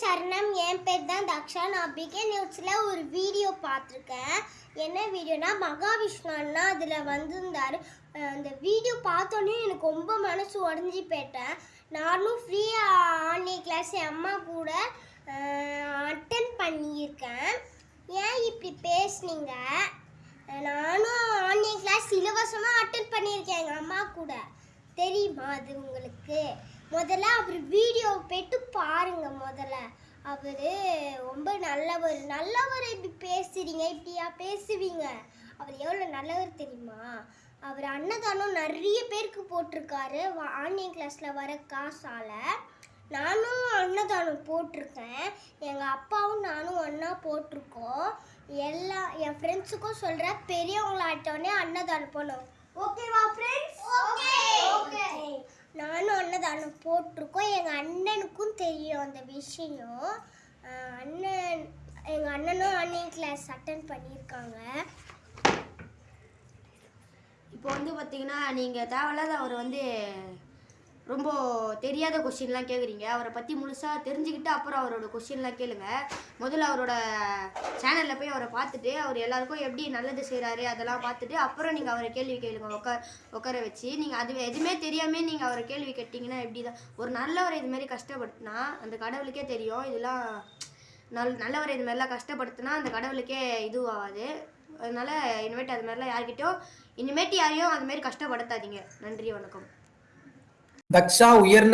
சரணம். என் பேர் தான் தக்ஷா. நான் பிகே நியூஸில் ஒரு வீடியோ பார்த்துருக்கேன். என்ன வீடியோனா மகாவிஷ்ணு அண்ணா அதில் வந்திருந்தாரு. அந்த வீடியோ பார்த்தோன்னே எனக்கு ரொம்ப மனசு உடஞ்சி போயிட்டேன். நானும் ஃப்ரீயாக ஆன்லைன் கிளாஸ் என் அம்மா கூட அட்டன் பண்ணியிருக்கேன். ஏன் இப்படி பேசுனீங்க? நானும் ஆன்லைன் கிளாஸ் இலவசமாக அட்டன் பண்ணியிருக்கேன் எங்கள் அம்மா கூட. தெரியுமா அது உங்களுக்கு? முதல்ல அவர் வீடியோ முதல்ல. அவர் ரொம்ப நல்லவர். நல்லவர் இப்படி பேசுறீங்க இப்படியா பேசுவீங்க? அவர் எவ்வளோ நல்லவர் தெரியுமா? அவர் அன்னதானம் நிறைய பேருக்கு போட்டிருக்காரு. ஆன்லைன் கிளாஸில் வர காசால். நானும் அன்னதானம் போட்டிருக்கேன். எங்கள் அப்பாவும் நானும் ஒன்றா போட்டிருக்கோம். எல்லா என் ஃப்ரெண்ட்ஸுக்கும் சொல்கிறேன் பெரியவங்களாட்டோடனே அன்னதானம் போனோம் ஓகேவா ஃப்ரெண்ட்ஸ் ஓகே ஓகே நானும் அன்னதானம் போட்டிருக்கோம். எங்கள் அண்ணனுக்கும் தெரியும் அந்த விஷயம். அண்ணன் எங்கள் அண்ணனும் ஆன்லைன் கிளாஸ் அட்டன் பண்ணியிருக்காங்க. இப்போ வந்து பார்த்தீங்கன்னா நீங்கள் தேவையில்லாத அவர் வந்து ரொம்ப தெரியாத கொஷின்லாம் கேட்குறீங்க அவரை பற்றி முழுசாக தெரிஞ்சுக்கிட்டு அப்புறம் அவரோட கொஷின்லாம் கேளுங்க. முதல்ல அவரோட சேனலில் போய் அவரை பார்த்துட்டு அவர் எல்லாருக்கும் எப்படி நல்லது செய்கிறாரு அதெல்லாம் பார்த்துட்டு அப்புறம் நீங்கள் அவரை கேள்வி கேளுங்க. உட்கார உட்கார வச்சு நீங்கள் அது எதுவுமே தெரியாமல் நீங்கள் அவரை கேள்வி கேட்டிங்கன்னா எப்படி தான் ஒரு நல்லவரை இதுமாரி கஷ்டப்பட்டுனா கஷ்டப்படுத்தினா அந்த கடவுளுக்கே தெரியும். இதெல்லாம் நல் நல்லவரை இது மாதிரிலாம் கஷ்டப்படுத்தினா அந்த கடவுளுக்கே இதுவாகாது. அதனால் இனிமேட்டு அது மாதிரிலாம் யார்கிட்டயும் இனிமேட்டு யாரையும் அதுமாரி கஷ்டப்படுத்தாதீங்க. நன்றி வணக்கம். தக்ஷா உயர்ந்த